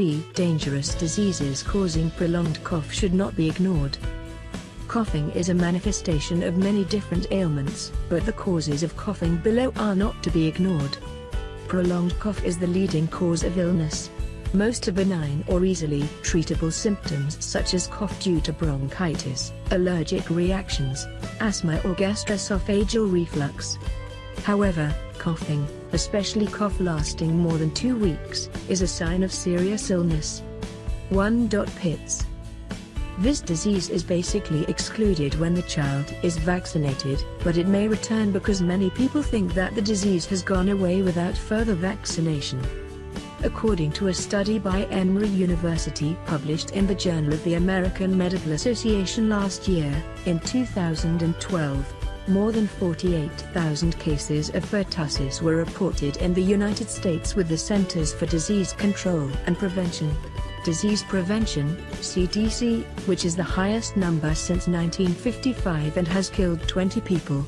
3. Dangerous diseases causing prolonged cough should not be ignored. Coughing is a manifestation of many different ailments, but the causes of coughing below are not to be ignored. Prolonged cough is the leading cause of illness. Most are benign or easily treatable symptoms such as cough due to bronchitis, allergic reactions, asthma or gastroesophageal reflux. However, coughing, especially cough lasting more than two weeks, is a sign of serious illness. 1. Pits this disease is basically excluded when the child is vaccinated, but it may return because many people think that the disease has gone away without further vaccination. According to a study by Emory University published in the Journal of the American Medical Association last year, in 2012, more than 48,000 cases of pertussis were reported in the United States with the Centers for Disease Control and Prevention. Disease Prevention, CDC, which is the highest number since 1955 and has killed 20 people.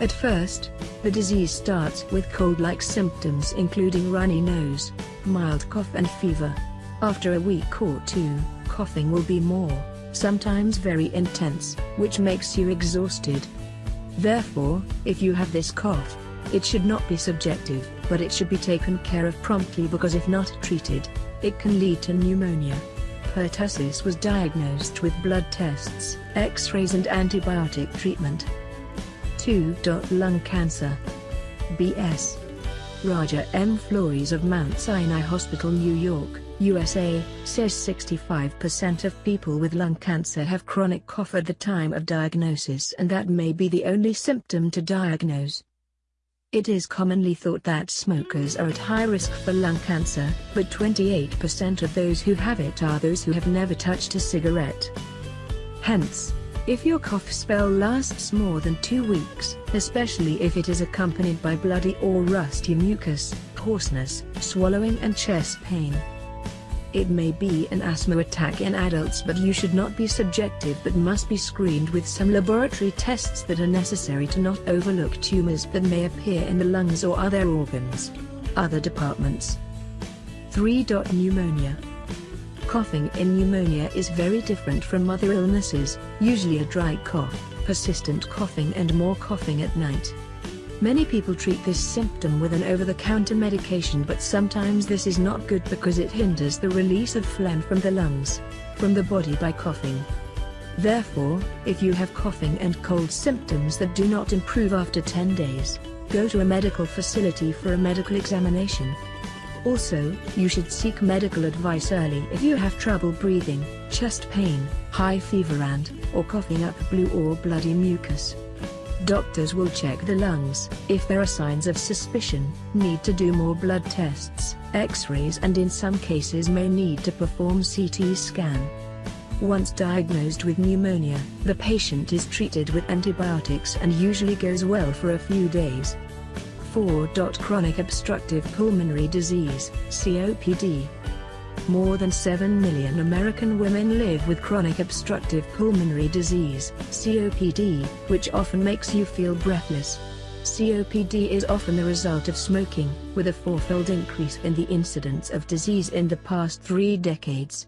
At first, the disease starts with cold-like symptoms including runny nose, mild cough and fever. After a week or two, coughing will be more, sometimes very intense, which makes you exhausted. Therefore, if you have this cough, it should not be subjective, but it should be taken care of promptly because if not treated, it can lead to pneumonia. Pertussis was diagnosed with blood tests, x-rays and antibiotic treatment. 2. Lung cancer. BS. Raja M. Flores of Mount Sinai Hospital New York, USA, says 65% of people with lung cancer have chronic cough at the time of diagnosis and that may be the only symptom to diagnose. It is commonly thought that smokers are at high risk for lung cancer, but 28% of those who have it are those who have never touched a cigarette. Hence, if your cough spell lasts more than two weeks, especially if it is accompanied by bloody or rusty mucus, hoarseness, swallowing and chest pain, it may be an asthma attack in adults but you should not be subjective but must be screened with some laboratory tests that are necessary to not overlook tumors that may appear in the lungs or other organs. Other departments 3. Pneumonia Coughing in pneumonia is very different from other illnesses, usually a dry cough, persistent coughing and more coughing at night. Many people treat this symptom with an over-the-counter medication but sometimes this is not good because it hinders the release of phlegm from the lungs, from the body by coughing. Therefore, if you have coughing and cold symptoms that do not improve after 10 days, go to a medical facility for a medical examination. Also, you should seek medical advice early if you have trouble breathing, chest pain, high fever and, or coughing up blue or bloody mucus. Doctors will check the lungs. If there are signs of suspicion, need to do more blood tests, x-rays and in some cases may need to perform CT scan. Once diagnosed with pneumonia, the patient is treated with antibiotics and usually goes well for a few days. 4. Chronic obstructive pulmonary disease, COPD, more than 7 million American women live with chronic obstructive pulmonary disease, COPD, which often makes you feel breathless. COPD is often the result of smoking, with a fourfold increase in the incidence of disease in the past three decades.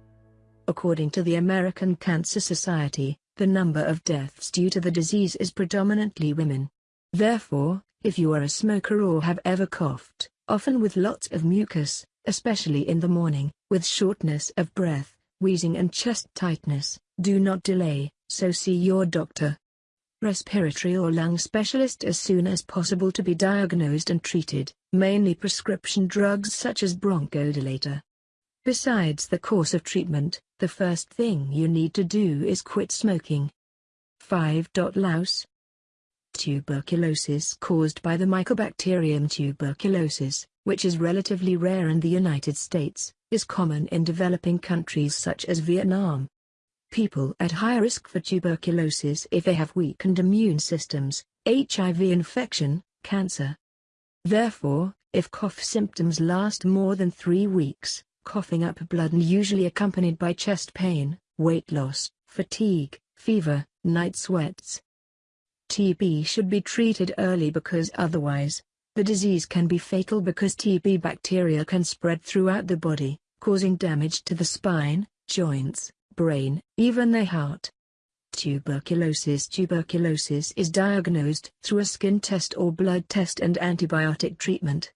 According to the American Cancer Society, the number of deaths due to the disease is predominantly women. Therefore, if you are a smoker or have ever coughed, often with lots of mucus, especially in the morning, with shortness of breath, wheezing and chest tightness, do not delay, so see your doctor. Respiratory or lung specialist as soon as possible to be diagnosed and treated, mainly prescription drugs such as bronchodilator. Besides the course of treatment, the first thing you need to do is quit smoking. 5. Louse Tuberculosis caused by the Mycobacterium tuberculosis, which is relatively rare in the United States, is common in developing countries such as Vietnam. People at high risk for tuberculosis if they have weakened immune systems, HIV infection, cancer. Therefore, if cough symptoms last more than three weeks, coughing up blood and usually accompanied by chest pain, weight loss, fatigue, fever, night sweats. TB should be treated early because otherwise, the disease can be fatal because TB bacteria can spread throughout the body, causing damage to the spine, joints, brain, even the heart. Tuberculosis Tuberculosis is diagnosed through a skin test or blood test and antibiotic treatment.